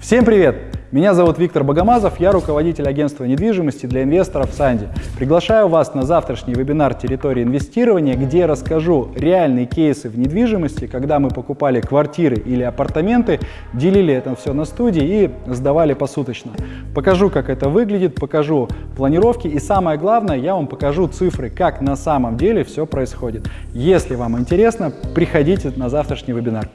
Всем привет! Меня зовут Виктор Богомазов, я руководитель агентства недвижимости для инвесторов «Санди». Приглашаю вас на завтрашний вебинар «Территория инвестирования», где я расскажу реальные кейсы в недвижимости, когда мы покупали квартиры или апартаменты, делили это все на студии и сдавали посуточно. Покажу, как это выглядит, покажу планировки и самое главное, я вам покажу цифры, как на самом деле все происходит. Если вам интересно, приходите на завтрашний вебинар.